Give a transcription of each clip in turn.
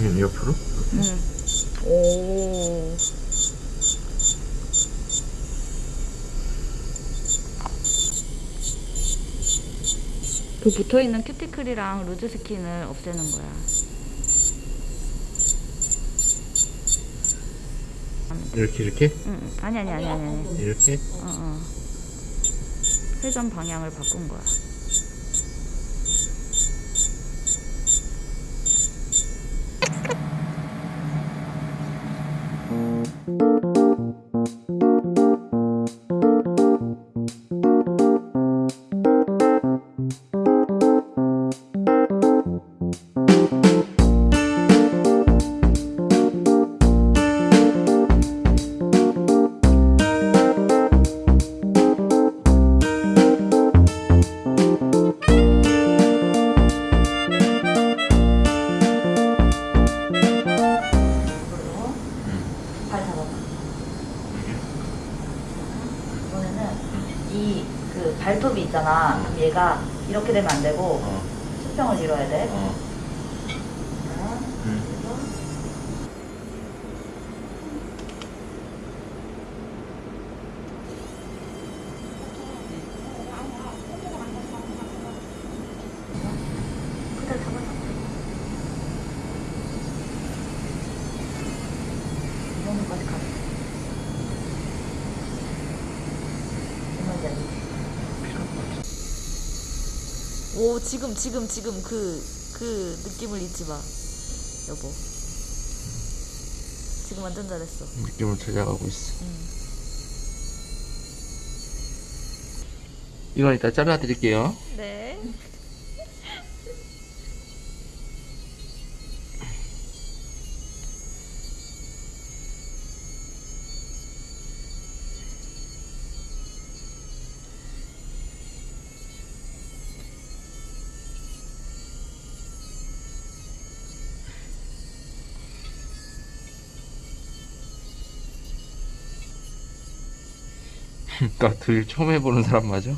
여기는 옆으로? 응. 오. 그 붙어 있는 큐티클이랑 loose skin을 없애는 거야. 이렇게 이렇게? 응. 아니 아니 아니 아니. 아니. 이렇게? 어, 어. 회전 방향을 바꾼 거야. 오 지금 지금 지금 그그 느낌을 잊지 마 여보 지금 완전 잘했어 느낌을 찾아가고 있어. 응. 이건 이따 잘라드릴게요. 네 나 드릴 처음 해보는 사람 맞아?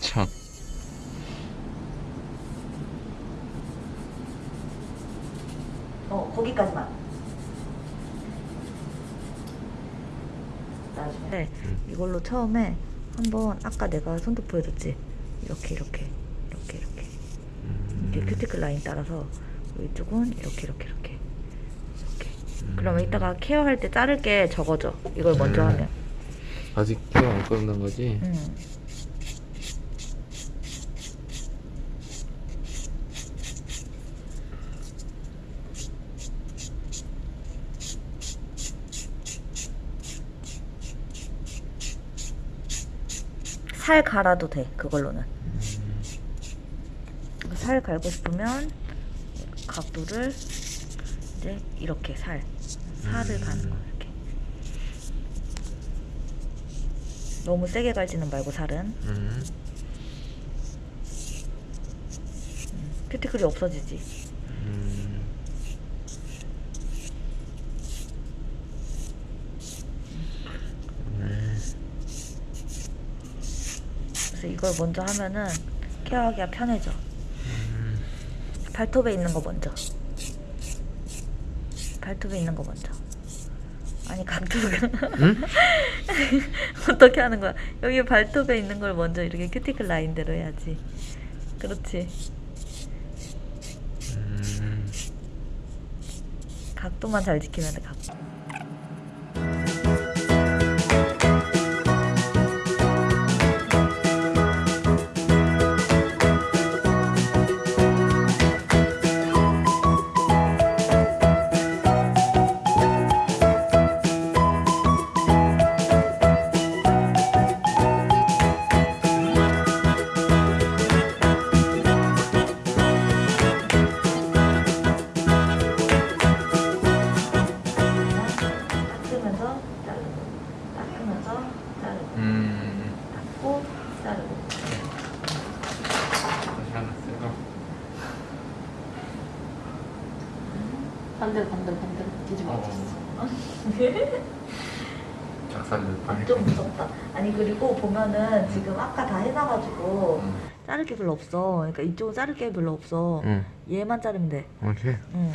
참. 어, 거기까지만. 나중에. 네, 이걸로 처음에 한번 아까 내가 손톱 보여줬지? 이렇게 이렇게 이렇게 이렇게 이렇게 큐티클 라인 따라서 이쪽은 이렇게 이렇게 이렇게 이렇게. 그러면 이따가 케어할 때 자를 게 적어져. 이걸 먼저 음. 하면. 아직 케어 안 끝난 거지? 음. 살 갈아도 돼 그걸로는 살 갈고 싶으면 각도를 이제 이렇게 살 살을 가는 거 이렇게 너무 세게 갈지는 말고 살은 음. 큐티클이 없어지지 음. 네. 그래서 이걸 먼저 하면은 케어하기가 편해져 발톱에 있는 거 먼저 발톱에 있는 거 먼저 아니 각도가 응? 어떻게 하는 거야? 여기 발톱에 있는 걸 먼저 이렇게 큐티클 라인대로 해야지. 그렇지. 음. 각도만 잘 지키면 돼 각도 살 뻔. 좀 무섭다. 아니 그리고 보면은 지금 아까 다 해놔가지고 응. 자를 게 별로 없어. 그러니까 이쪽은 자를 게 별로 없어. 응. 얘만 자르면 돼. 오케이. 응.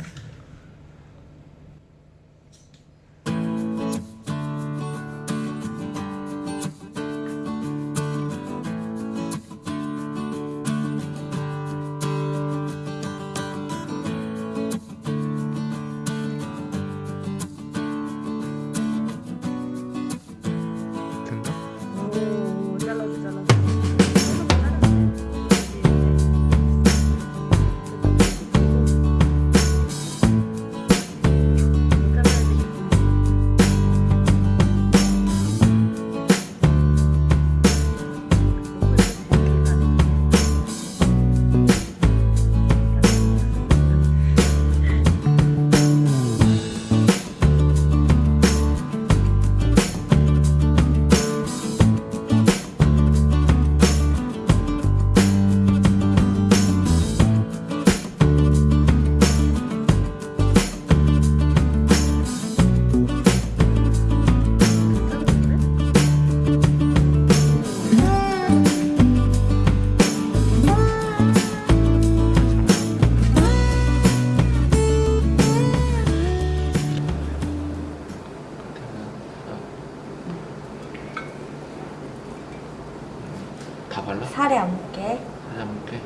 살에 안. 살짝 먹게.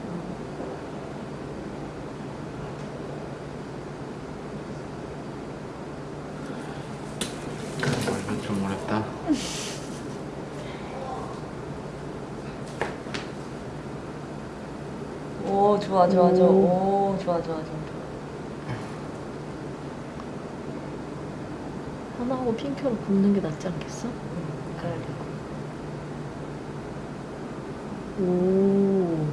이거 좀 어렵다. 오, 좋아, 좋아, 좋아. 오, 좋아, 좋아, 좋아. 하나하고 핑크로 굽는 게 낫지 않겠어? 그래야 돼. 오.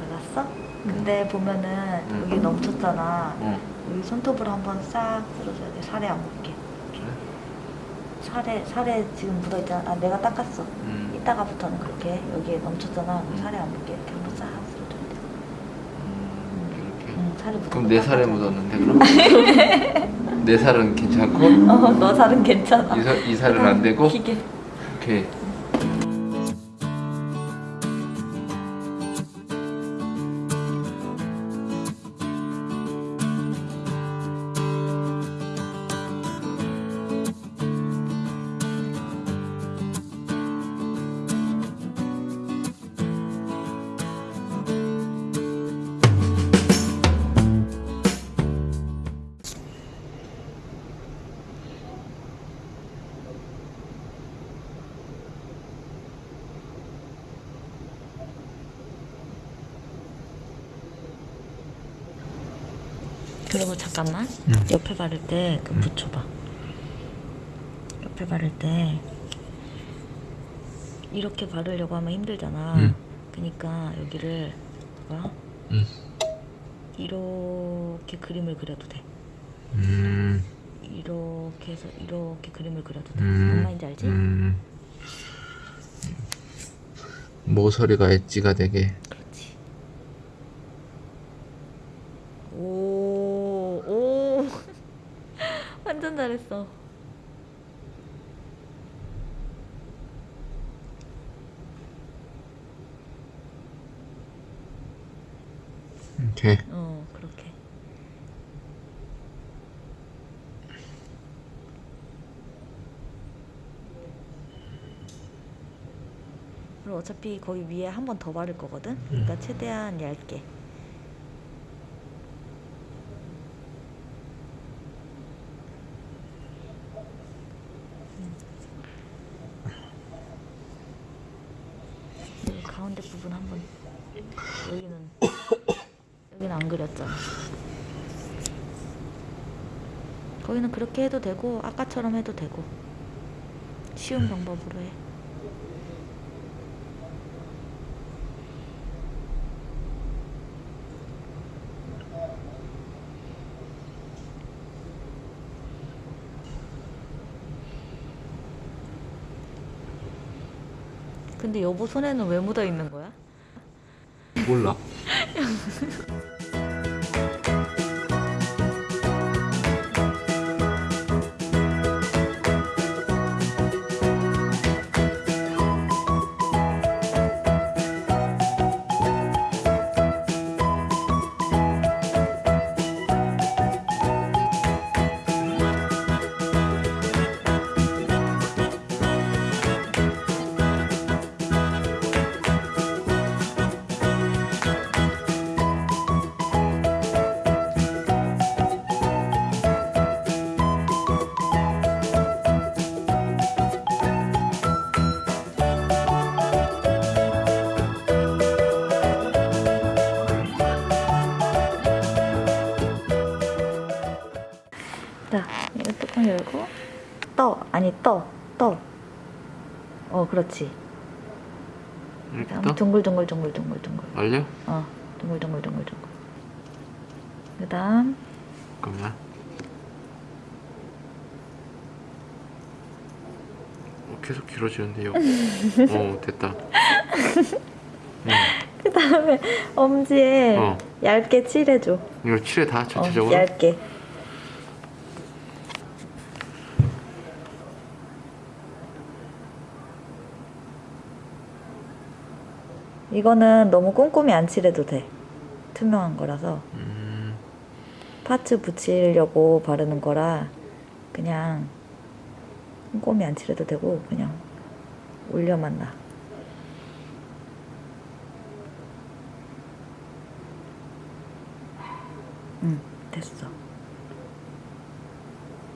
알았어? 근데 보면은 응. 여기 넘쳤잖아. 응. 여기 손톱으로 한번 싹 쓸어줘야 돼. 살에 안 묻게. 그래? 살에 살에 지금 묻어 있잖아. 아, 내가 닦았어. 음. 이따가부터는 그렇게 여기에 넘쳤잖아. 살에 안 묻게 이렇게 한번 싹. 묻어. 그럼 내 살에 묻었는데 그럼? 내 살은 괜찮고 어, 너 살은 괜찮아. 이, 살, 이 살은 안 되고? 기계. 오케이. 잠깐만. 응. 옆에 바를 때 그 붙여봐. 옆에 바를 때 이렇게 바르려고 하면 힘들잖아. 응. 그러니까 여기를 봐봐. 응. 이렇게 그림을 그려도 돼. 음. 이렇게 해서 이렇게 그림을 그려도 돼. 음. 뭔 말인지 알지? 음. 모서리가 엣지가 되게. 그렇지. 오, 오. 완전 잘했어. 오케이. 어, 그렇게. 그리고 어차피 거기 위에 한 번 더 바를 거거든? 그러니까 최대한 얇게. 이렇게 해도 되고 아까처럼 해도 되고. 쉬운 방법으로 해. 근데 여보 손에는 왜 묻어있는 거야? 몰라. 떠 아니 떠 떠. 어 그렇지. 이렇게 다음 떠? 둥글. 알려? 어 둥글둥글 둥글둥글. 그 다음 잠깐만. 어, 계속 길어지는데요. 어 됐다. 응. 그 다음에 엄지에 어. 얇게 칠해줘. 이거 칠해 다 어, 전체적으로. 얇게. 이거는 너무 꼼꼼히 안 칠해도 돼. 투명한 거라서 음, 파츠 붙이려고 바르는 거라 그냥 꼼꼼히 안 칠해도 되고 그냥 올려만 놔. 응, 됐어.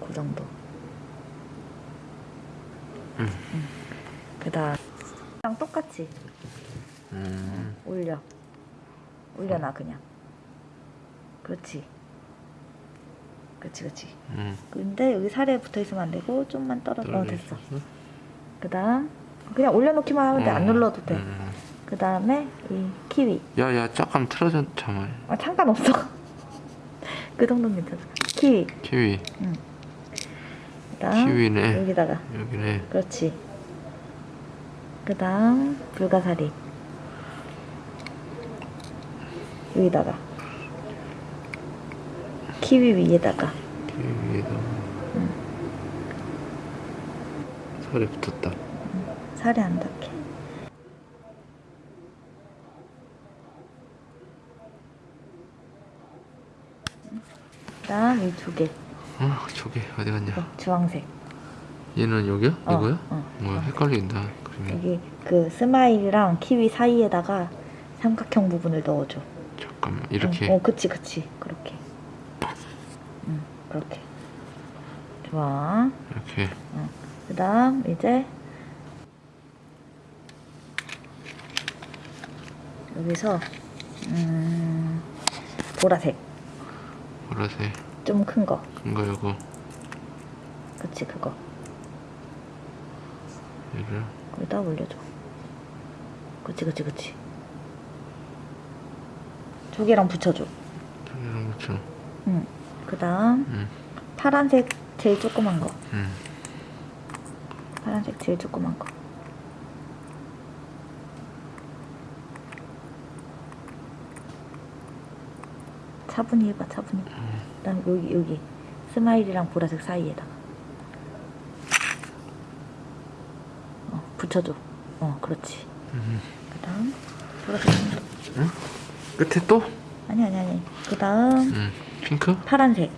그 정도. 응. 그다음 그냥 똑같이 음, 올려. 올려놔 그냥. 그렇지. 그렇지, 그렇지. 음. 근데 여기 살에 붙어 있으면 안 되고 좀만 떨어져. 어, 됐어. 그다음 그냥 올려놓기만 하면 돼. 안 어, 눌러도 돼. 음. 그다음에 이 키위. 야, 야, 잠깐 틀어져, 잠깐. 아 상관없어. 그 정도는 괜찮아. 키위. 키위, 그다음 키위네. 여기다가. 여기네. 그렇지. 그 다음 불가사리. 여기다가. 키위 위에다가. 키위 위에다. 살에 붙었다. 살이 안 닿게. 그 다음 이 두 개. 어, 저기 어디 갔냐? 어, 주황색. 얘는 여기야? 어, 이거야? 어, 뭐야, 어. 헷갈린다. 그러면 여기 그 스마일이랑 키위 사이에다가 삼각형 부분을 넣어줘. 잠깐만 이렇게. 어, 어, 그치, 그치. 그렇게. 응, 그렇게. 좋아. 이렇게. 그 다음, 이제, 여기서, 음, 보라색. 보라색. 좀 큰 거. 큰 거 요거. 그치, 그거. 얘를 거기다 올려줘. 그치, 그치, 그치. 두 개랑 붙여줘. 여기랑 붙여. 응. 그 다음, 응. 파란색 제일 조그만 거. 응. 파란색 제일 조그만 거. 차분히 해봐, 차분히. 그다음 여기 여기 스마일이랑 보라색 사이에다가. 어, 붙여줘. 어, 그렇지. 음. 그 다음 보라색. 끝에 또? 아니 아니 아니. 그 다음 응. 핑크? 파란색.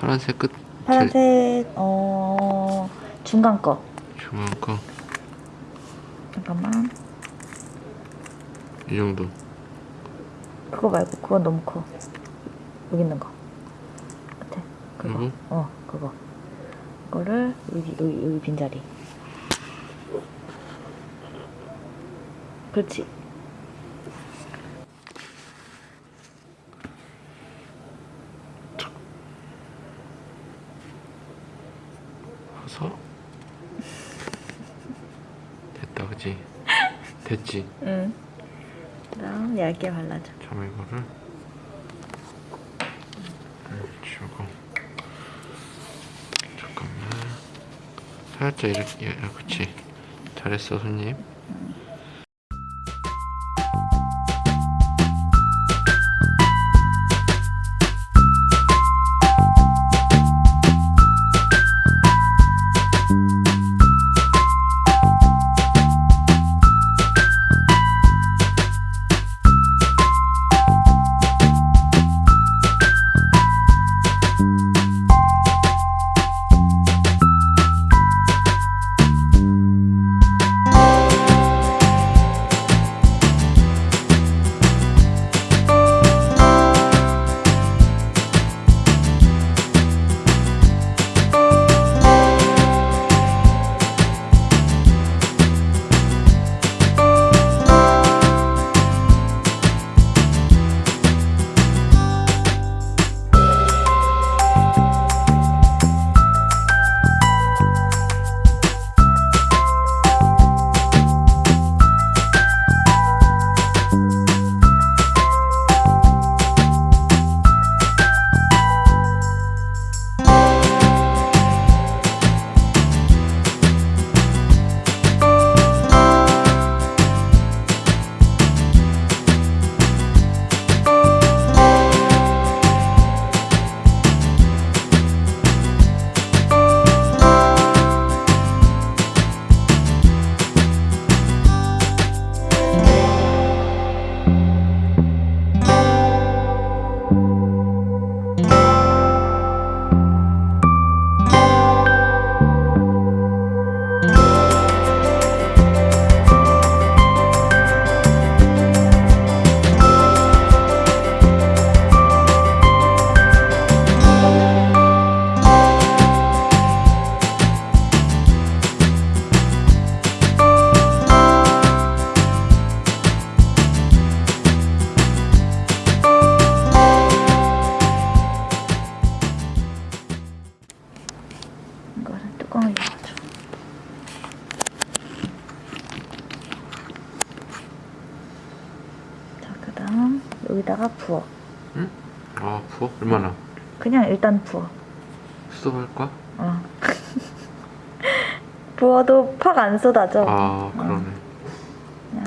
파란색 끝. 파란색 어 중간 거. 중요한 거. 잠깐만. 이 정도. 그거 말고 그건 너무 커. 여기 있는 거. 끝에. 그거. 이거? 어, 그거. 그거를 여기 여기 여기 빈자리. 그렇지. 해서 됐다, 그지? 됐지? 응. 그다음 얇게 발라줘. 잠깐 이거를 음, 치우고 잠깐만 살짝 이렇게 야, 그치 잘했어 손님 일단 부어. 수도할 거야? 어. 부어도 팍 안 쏟아져. 아 그러네 그냥.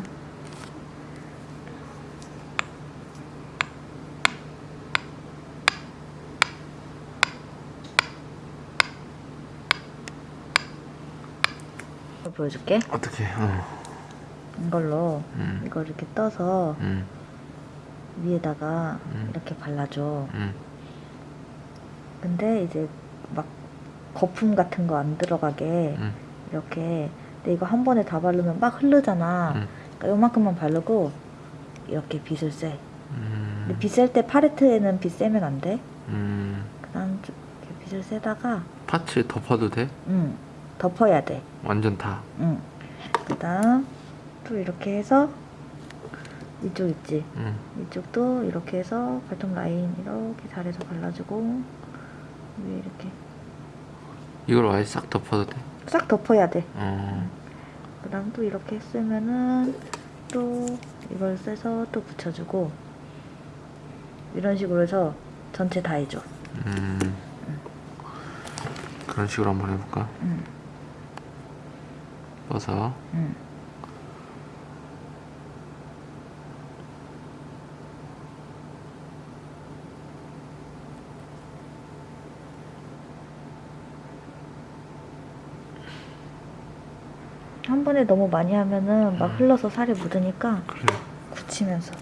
이거 보여줄게. 어떻게 어. 이걸로 음. 이걸 이렇게 떠서 음. 위에다가 음. 이렇게 발라줘. 음. 근데 이제 막 거품 같은 거 안 들어가게 음. 이렇게 근데 이거 한 번에 다 바르면 막 흐르잖아. 음. 그러니까 요만큼만 바르고 이렇게 빗을 쎄. 음. 근데 빗을 때 팔레트에는 빗 세면 안 돼. 음. 그다음 좀 이렇게 빗을 세다가 파츠 덮어도 돼? 응 덮어야 돼. 완전 다 응. 그다음 또 이렇게 해서 이쪽 있지. 음. 이쪽도 이렇게 해서 발톱 라인 이렇게 잘해서 발라주고 위에 이렇게 이걸 아예 싹 덮어도 돼? 싹 덮어야 돼. 어. 그 다음 또 이렇게 쓰면은 또 이걸 써서 또 붙여주고 이런 식으로 해서 전체 다 해줘. 음. 그런 식으로 한번 해볼까? 응, 떠서 응. 한 번에 너무 많이 하면은 막 흘러서 살이 묻으니까 그래 굳히면서.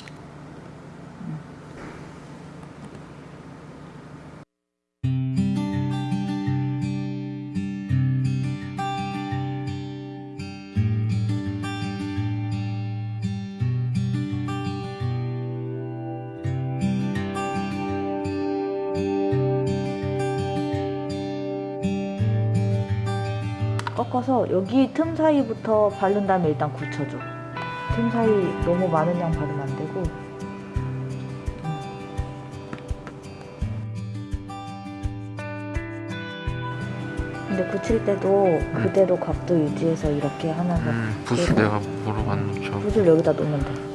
꺾어서 여기 틈 사이부터 바른 다음에 일단 굳혀줘. 틈 사이 너무 많은 양 바르면 안 되고. 근데 굳힐 때도 그대로 각도 유지해서 이렇게 하면서 음, 그리고 내가 놓쳐 붓을 여기다 놓으면 돼.